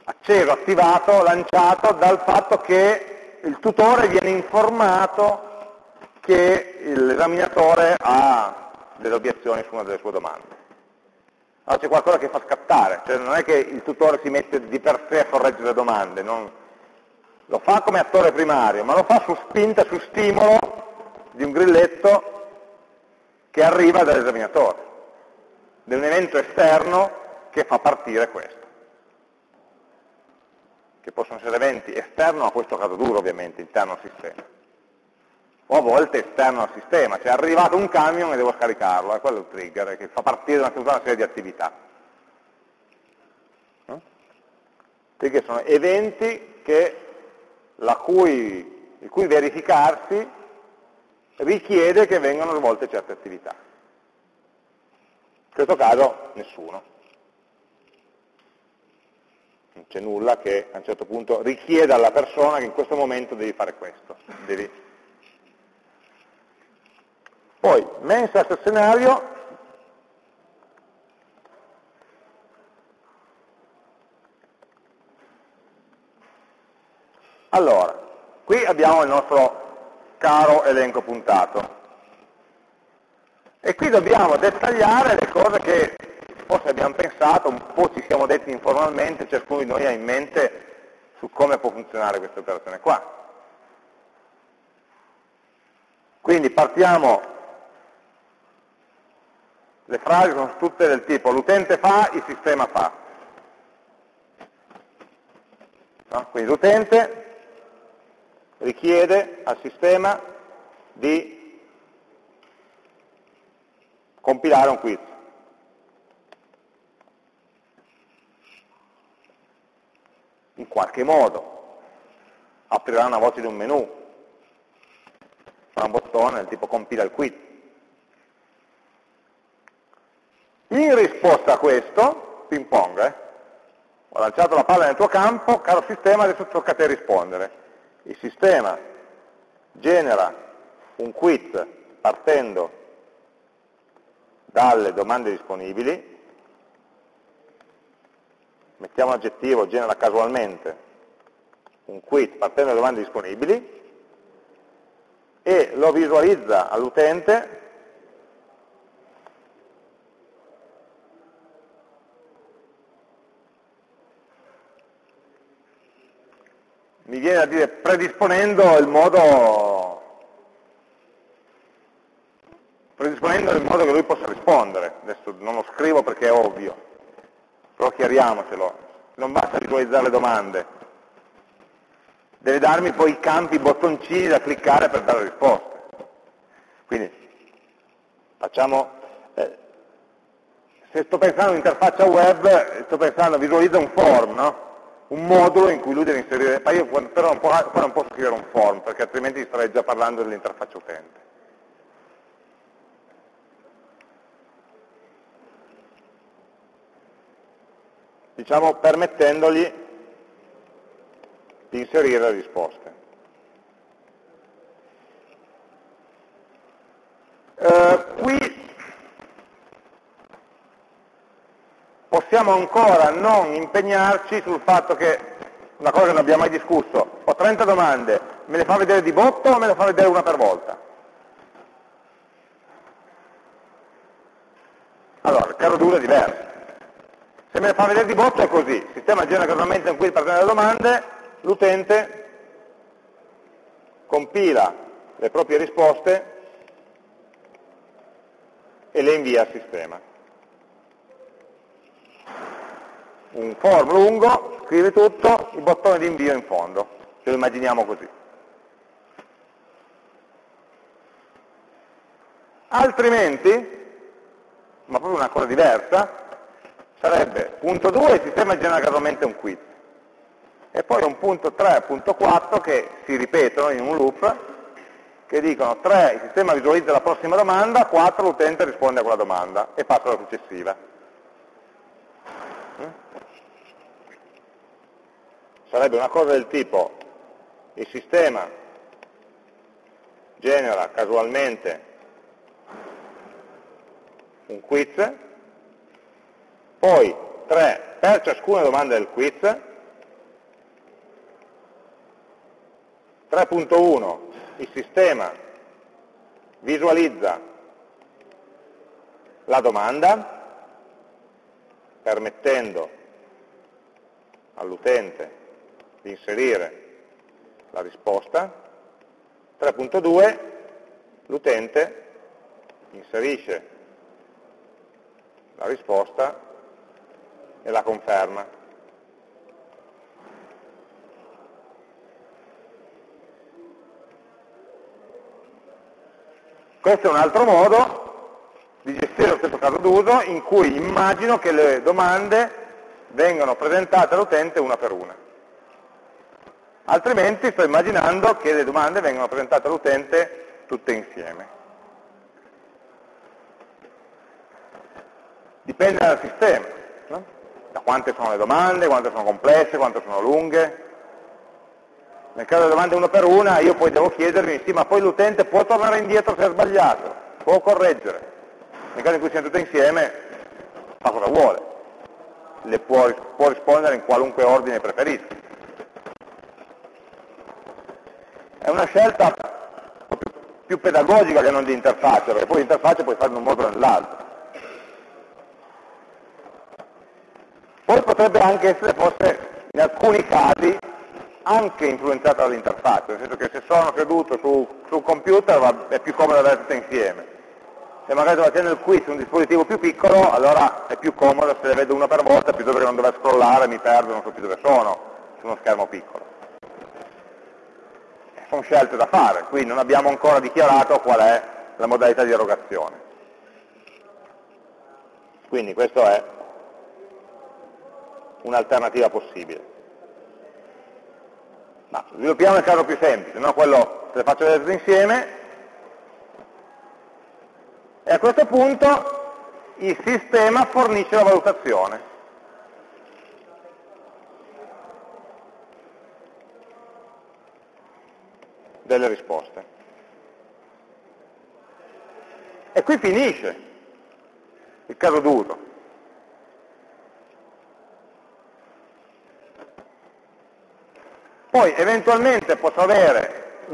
acceso, attivato, lanciato dal fatto che il tutore viene informato che l'esaminatore ha delle obiezioni su una delle sue domande. Allora c'è qualcosa che fa scattare, cioè non è che il tutore si mette di per sé a correggere le domande, non, lo fa come attore primario, ma lo fa su spinta, su stimolo di un grilletto che arriva dall'esaminatore, di un evento esterno che fa partire questo che possono essere eventi esterno a questo caso duro ovviamente, interno al sistema. O a volte esterno al sistema, cioè è arrivato un camion e devo scaricarlo, è quello il trigger, che fa partire una, tutta una serie di attività. No? Trigger sono eventi che, cui, il cui verificarsi richiede che vengano svolte certe attività. In questo caso nessuno non c'è nulla che a un certo punto richieda alla persona che in questo momento devi fare questo. Devi... Poi, mensa scenario, allora, qui abbiamo il nostro caro elenco puntato. E qui dobbiamo dettagliare le cose che forse abbiamo pensato, un po' ci siamo detti informalmente, ciascuno di noi ha in mente su come può funzionare questa operazione qua. Quindi partiamo, le frasi sono tutte del tipo l'utente fa, il sistema fa. No? Quindi l'utente richiede al sistema di compilare un quiz. in qualche modo, aprirà una voce di un menu, un bottone del tipo compila il quit. In risposta a questo, ping pong, eh, ho lanciato la palla nel tuo campo, caro sistema, adesso tocca a te rispondere. Il sistema genera un quit partendo dalle domande disponibili, mettiamo un aggettivo, genera casualmente un quit partendo dalle domande disponibili e lo visualizza all'utente mi viene a dire predisponendo il modo predisponendo il modo che lui possa rispondere adesso non lo scrivo perché è ovvio però chiariamocelo, non basta visualizzare le domande, deve darmi poi i campi, i bottoncini da cliccare per dare risposte. Quindi facciamo, eh, se sto pensando a un'interfaccia web, sto pensando, visualizza un form, no? Un modulo in cui lui deve inserire, ma io però non, posso, non posso scrivere un form, perché altrimenti starei già parlando dell'interfaccia utente. diciamo permettendogli di inserire le risposte. Eh, qui possiamo ancora non impegnarci sul fatto che, una cosa che non abbiamo mai discusso, ho 30 domande, me le fa vedere di botto o me le fa vedere una per volta? Allora, il caso duro è diverso. Se me le fa vedere di botto è così, il sistema genera casualmente un quiz per le domande, l'utente compila le proprie risposte e le invia al sistema. Un form lungo, scrivi tutto, il bottone di invio in fondo, ce lo immaginiamo così. Altrimenti, ma proprio una cosa diversa, sarebbe punto 2 il sistema genera casualmente un quiz e poi un punto 3 e punto 4 che si ripetono in un loop che dicono 3 il sistema visualizza la prossima domanda, 4 l'utente risponde a quella domanda e passa alla successiva. Sarebbe una cosa del tipo il sistema genera casualmente un quiz, poi 3 per ciascuna domanda del quiz, 3.1 il sistema visualizza la domanda permettendo all'utente di inserire la risposta, 3.2 l'utente inserisce la risposta e la conferma. Questo è un altro modo di gestire lo stesso caso d'uso in cui immagino che le domande vengano presentate all'utente una per una. Altrimenti sto immaginando che le domande vengano presentate all'utente tutte insieme. Dipende dal sistema, no? da quante sono le domande, quante sono complesse, quante sono lunghe. Nel caso delle domande una per una io poi devo chiedermi, sì, ma poi l'utente può tornare indietro se ha sbagliato, può correggere. Nel caso in cui siano tutte insieme, fa cosa vuole. Le può, può rispondere in qualunque ordine preferisca. È una scelta più pedagogica che non di interfaccia, perché poi l'interfaccia puoi fare in un modo o nell'altro. Poi potrebbe anche essere forse in alcuni casi anche influenzata dall'interfaccia, nel senso che se sono creduto su, sul computer va, è più comodo avere tutto insieme. Se magari devo accendere il quiz su un dispositivo più piccolo, allora è più comodo se le vedo una per volta piuttosto che non dover scrollare, mi perdo, non so più dove sono, su uno schermo piccolo. Sono scelte da fare, qui non abbiamo ancora dichiarato qual è la modalità di erogazione. Quindi questo è un'alternativa possibile. Ma sviluppiamo il caso più semplice, no? quello se le faccio vedere tutte insieme, e a questo punto il sistema fornisce la valutazione. Delle risposte. E qui finisce il caso d'uso. Poi eventualmente posso avere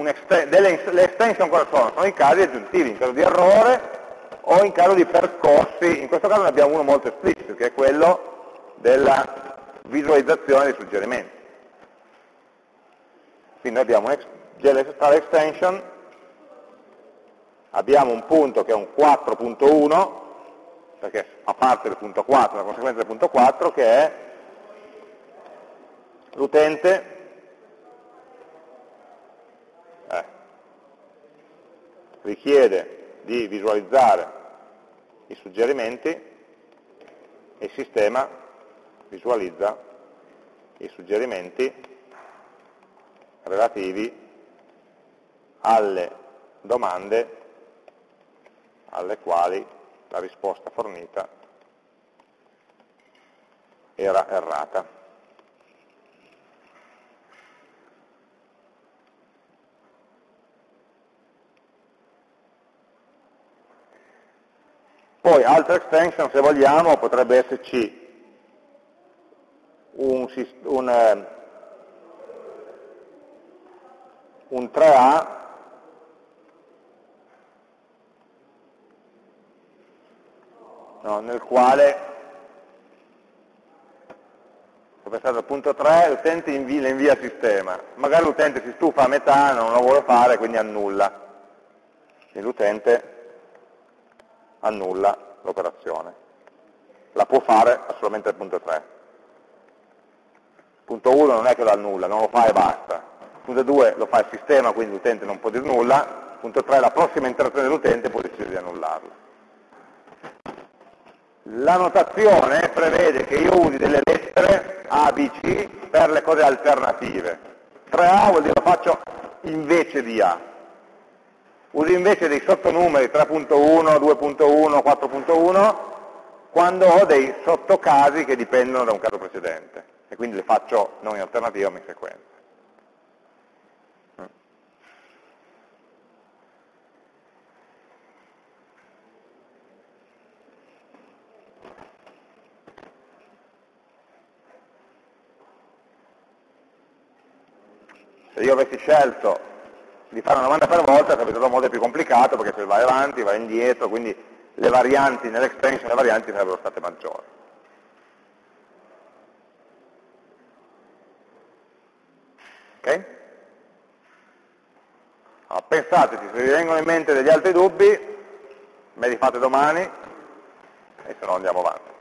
delle, le extension cosa sono? Sono i casi aggiuntivi, in caso di errore o in caso di percorsi, in questo caso ne abbiamo uno molto esplicito, che è quello della visualizzazione dei suggerimenti. Quindi abbiamo GLStar extension, abbiamo un punto che è un 4.1, perché fa parte del punto 4, una conseguenza del punto 4, che è l'utente. Richiede di visualizzare i suggerimenti e il sistema visualizza i suggerimenti relativi alle domande alle quali la risposta fornita era errata. Poi altra extension, se vogliamo, potrebbe esserci un, un, eh, un 3A no, nel quale ho pensato al punto 3, l'utente le invia al sistema, magari l'utente si stufa a metà, non lo vuole fare, quindi annulla. E l'utente annulla l'operazione. La può fare solamente al punto 3. Punto 1 non è che lo annulla, non lo fa e basta. Punto 2 lo fa il sistema, quindi l'utente non può dire nulla. Punto 3 la prossima interazione dell'utente può decidere di annullarlo. La notazione prevede che io usi delle lettere A, B, C per le cose alternative. 3A vuol dire lo faccio invece di A. Uso invece dei sottonumeri 3.1, 2.1, 4.1 quando ho dei sottocasi che dipendono da un caso precedente e quindi le faccio non in alternativa ma in sequenza. Se io avessi scelto di fare una domanda per volta sarebbe stato molto più complicato perché se vai avanti, vai indietro, quindi le varianti nell'extension, le varianti sarebbero state maggiori. Ok? Allora, pensateci, se vi vengono in mente degli altri dubbi, me li fate domani e se no andiamo avanti.